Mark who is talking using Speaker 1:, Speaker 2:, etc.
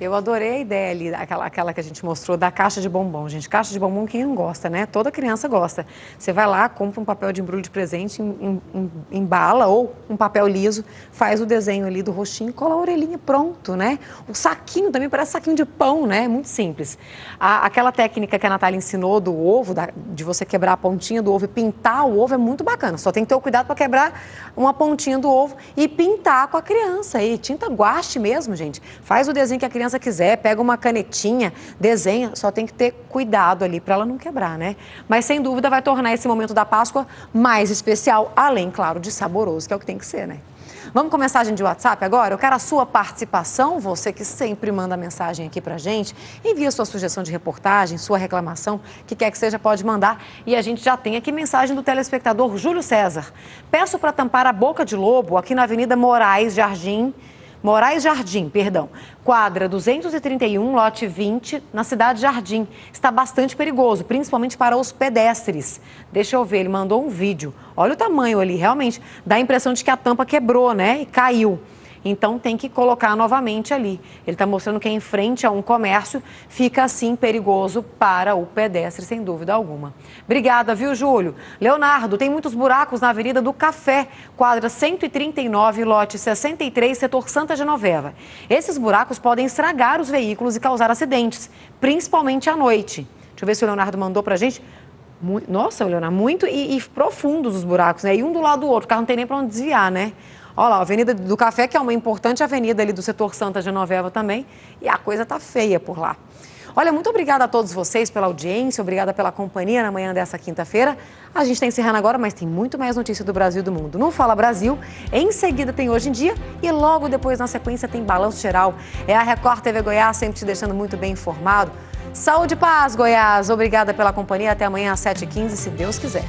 Speaker 1: Eu adorei a ideia ali, aquela, aquela que a gente mostrou da caixa de bombom. Gente, caixa de bombom quem não gosta, né? Toda criança gosta. Você vai lá, compra um papel de embrulho de presente, em, em, embala ou um papel liso, faz o desenho ali do rostinho, cola a orelhinha, pronto, né? O saquinho também parece saquinho de pão, né? Muito simples. A, aquela técnica que a Natália ensinou do ovo, da, de você quebrar a pontinha do ovo e pintar o ovo é muito bacana. Só tem que ter o cuidado para quebrar uma pontinha do ovo e pintar com a criança. E tinta guache mesmo, gente. Faz o desenho que a criança criança quiser, pega uma canetinha, desenha, só tem que ter cuidado ali para ela não quebrar, né? Mas sem dúvida vai tornar esse momento da Páscoa mais especial, além, claro, de saboroso, que é o que tem que ser, né? Vamos com mensagem de WhatsApp agora? Eu quero a sua participação, você que sempre manda mensagem aqui pra gente. Envia sua sugestão de reportagem, sua reclamação, que quer que seja, pode mandar. E a gente já tem aqui mensagem do telespectador Júlio César. Peço para tampar a boca de lobo aqui na Avenida Moraes Jardim, Moraes Jardim, perdão, quadra 231, lote 20, na cidade Jardim. Está bastante perigoso, principalmente para os pedestres. Deixa eu ver, ele mandou um vídeo. Olha o tamanho ali, realmente dá a impressão de que a tampa quebrou, né? E caiu. Então tem que colocar novamente ali. Ele está mostrando que em frente a um comércio fica assim perigoso para o pedestre, sem dúvida alguma. Obrigada, viu, Júlio? Leonardo, tem muitos buracos na Avenida do Café, quadra 139, lote 63, setor Santa Genoveva. Esses buracos podem estragar os veículos e causar acidentes, principalmente à noite. Deixa eu ver se o Leonardo mandou para a gente. Nossa, Leonardo, muito e, e profundos os buracos, né? E um do lado do outro, o carro não tem nem para onde desviar, né? Olha lá, a Avenida do Café, que é uma importante avenida ali do setor Santa Genoveva também, e a coisa tá feia por lá. Olha, muito obrigada a todos vocês pela audiência, obrigada pela companhia na manhã dessa quinta-feira. A gente está encerrando agora, mas tem muito mais notícia do Brasil e do mundo. No Fala Brasil, em seguida tem Hoje em Dia e logo depois, na sequência, tem Balanço Geral. É a Record TV Goiás, sempre te deixando muito bem informado. Saúde e paz, Goiás. Obrigada pela companhia. Até amanhã às 7h15, se Deus quiser.